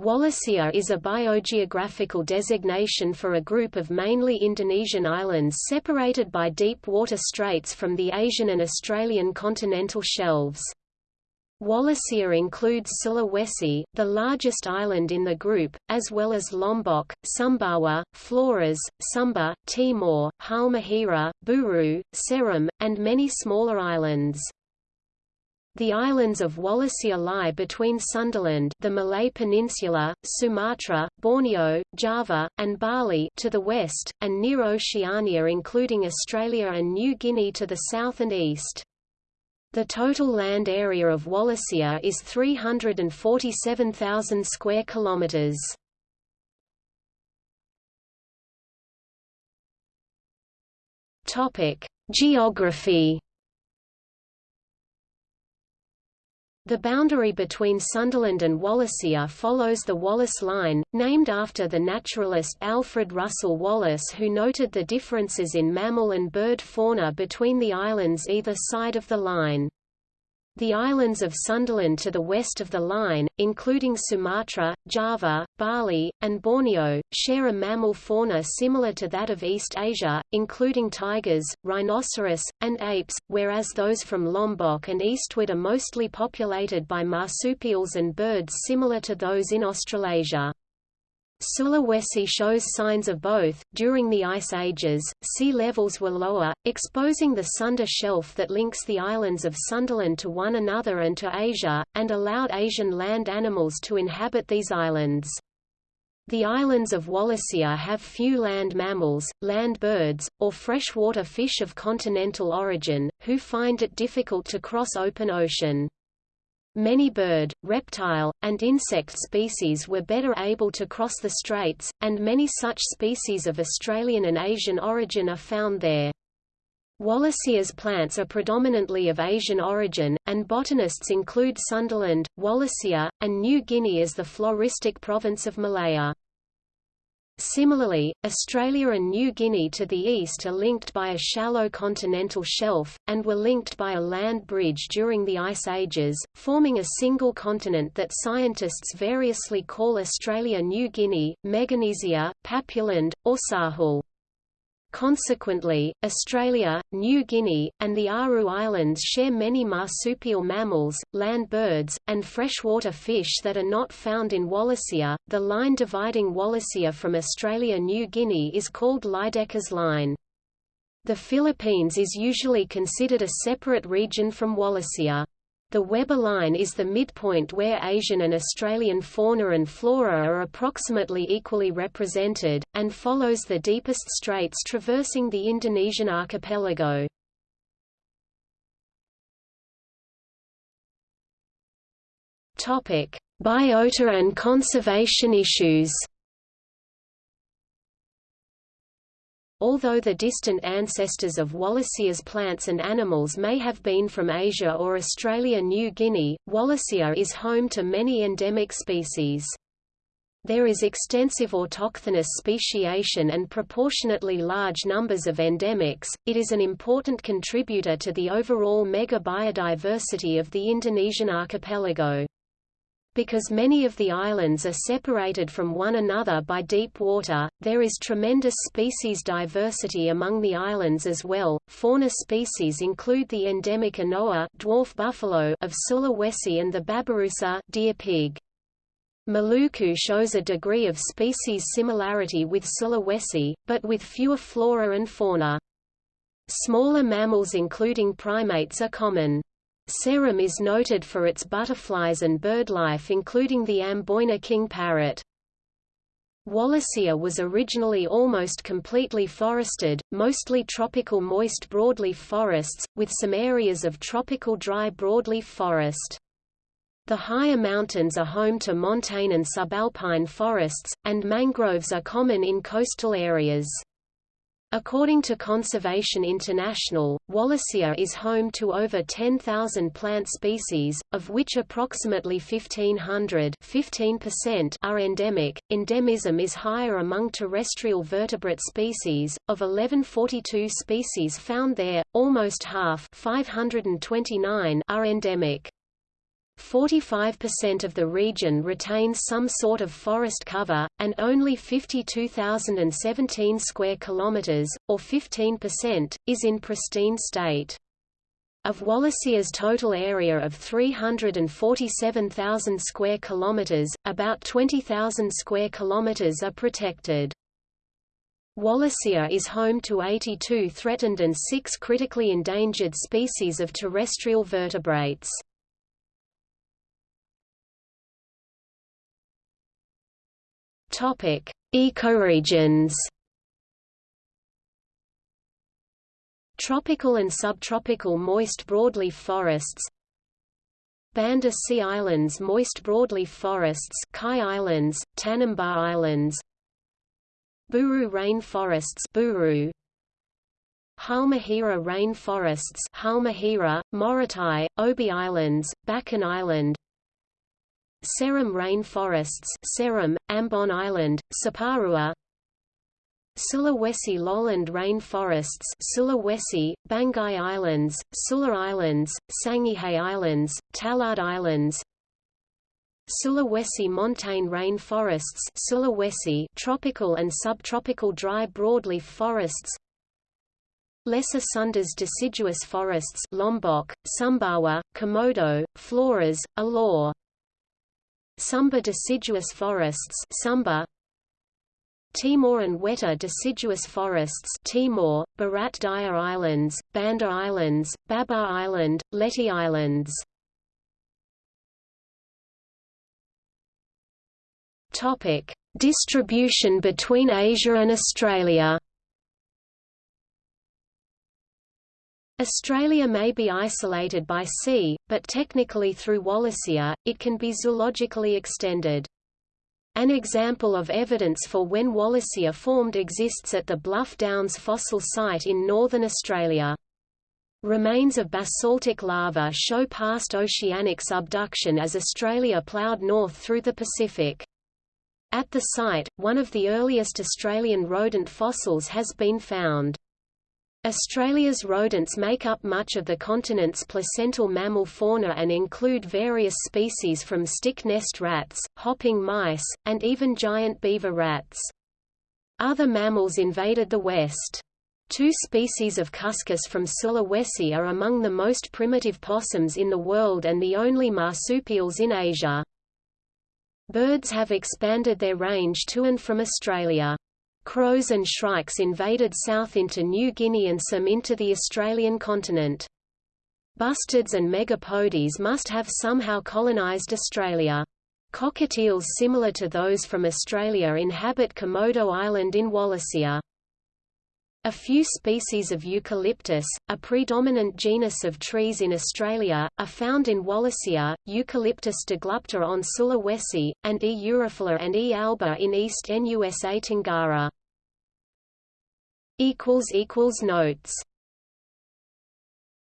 Wallacea is a biogeographical designation for a group of mainly Indonesian islands separated by deep water straits from the Asian and Australian continental shelves. Wallacea includes Sulawesi, the largest island in the group, as well as Lombok, Sumbawa, Flores, Sumba, Timor, Halmahera, Buru, Seram, and many smaller islands. The islands of Wallacea lie between Sundaland the Malay Peninsula, Sumatra, Borneo, Java, and Bali to the west, and near Oceania including Australia and New Guinea to the south and east. The total land area of Wallacea is 347,000 square kilometers. Topic: Geography The boundary between Sundaland and Wallacea follows the Wallace Line, named after the naturalist Alfred Russel Wallace who noted the differences in mammal and bird fauna between the islands either side of the line. The islands of Sundaland to the west of the line, including Sumatra, Java, Bali, and Borneo, share a mammal fauna similar to that of East Asia, including tigers, rhinoceros, and apes, whereas those from Lombok and eastward are mostly populated by marsupials and birds similar to those in Australasia. Sulawesi shows signs of both. During the Ice Ages, sea levels were lower, exposing the Sunda Shelf that links the islands of Sundaland to one another and to Asia, and allowed Asian land animals to inhabit these islands. The islands of Wallacea have few land mammals, land birds, or freshwater fish of continental origin, who find it difficult to cross open ocean. Many bird, reptile, and insect species were better able to cross the straits, and many such species of Australian and Asian origin are found there. Wallacea's plants are predominantly of Asian origin, and botanists include Sundaland, Wallacea, and New Guinea as the floristic province of Malaya. Similarly, Australia and New Guinea to the east are linked by a shallow continental shelf, and were linked by a land bridge during the Ice Ages, forming a single continent that scientists variously call Australia-New Guinea, Meganesia, Papuland, or Sahul. Consequently, Australia, New Guinea, and the Aru Islands share many marsupial mammals, land birds, and freshwater fish that are not found in Wallacea. The line dividing Wallacea from Australia-New Guinea is called Lydekkers Line. The Philippines is usually considered a separate region from Wallacea. The Weber line is the midpoint where Asian and Australian fauna and flora are approximately equally represented, and follows the deepest straits traversing the Indonesian archipelago. Biota and conservation issues Although the distant ancestors of Wallacea's plants and animals may have been from Asia or Australia-New Guinea, Wallacea is home to many endemic species. There is extensive autochthonous speciation and proportionately large numbers of endemics. It is an important contributor to the overall mega biodiversity of the Indonesian archipelago. Because many of the islands are separated from one another by deep water, there is tremendous species diversity among the islands as well. Fauna species include the endemic anoa dwarf buffalo of Sulawesi and the babirusa deer pig. Maluku shows a degree of species similarity with Sulawesi, but with fewer flora and fauna. Smaller mammals including primates are common. Seram is noted for its butterflies and birdlife including the Amboina king parrot. Wallacea was originally almost completely forested, mostly tropical moist broadleaf forests, with some areas of tropical dry broadleaf forest. The higher mountains are home to montane and subalpine forests, and mangroves are common in coastal areas. According to Conservation International, Wallacea is home to over 10,000 plant species, of which approximately 1,500 are endemic. Endemism is higher among terrestrial vertebrate species. Of 1142 species found there, almost half 529 are endemic. 45% of the region retains some sort of forest cover, and only 52,017 square kilometers, or 15%, is in pristine state. Of Wallacea's total area of 347,000 square kilometers, about 20,000 square kilometers are protected. Wallacea is home to 82 threatened and 6 critically endangered species of terrestrial vertebrates. Topic: Ecoregions. Tropical and subtropical moist broadleaf forests. Banda Sea Islands moist broadleaf forests Kai Islands, Tanimbar Islands. Buru rainforests, Buru. Halmahera rainforests, Halmahera, Morotai, Obi Islands, Bacan Island Seram rainforests, Seram, Ambon Island, Saparua Sulawesi lowland rainforests, Sulawesi, Banggai Islands, Sula Islands, Sangihe Islands, Talaud Islands Sulawesi montane rainforests, Sulawesi tropical and subtropical dry broadleaf forests Lesser Sundas deciduous forests Lombok, Sumbawa, Komodo, Flores, Alor Sumba deciduous forests Sumba Timor and Wetar deciduous forests Timor, Barat Daya Islands, Banda Islands, Babar Island, Leti Islands Distribution between Asia and Australia. Australia may be isolated by sea, but technically through Wallacea, it can be zoologically extended. An example of evidence for when Wallacea formed exists at the Bluff Downs fossil site in northern Australia. Remains of basaltic lava show past oceanic subduction as Australia ploughed north through the Pacific. At the site, one of the earliest Australian rodent fossils has been found. Australia's rodents make up much of the continent's placental mammal fauna and include various species from stick nest rats, hopping mice, and even giant beaver rats. Other mammals invaded the West. Two species of cuscus from Sulawesi are among the most primitive possums in the world and the only marsupials in Asia. Birds have expanded their range to and from Australia. Crows and shrikes invaded south into New Guinea and some into the Australian continent. Bustards and megapodes must have somehow colonised Australia. Cockatiels similar to those from Australia inhabit Komodo Island in Wallacea. A few species of eucalyptus, a predominant genus of trees in Australia, are found in Wallacea, Eucalyptus deglupta on Sulawesi, and E. urophylla and E. alba in East Nusa Tenggara. Notes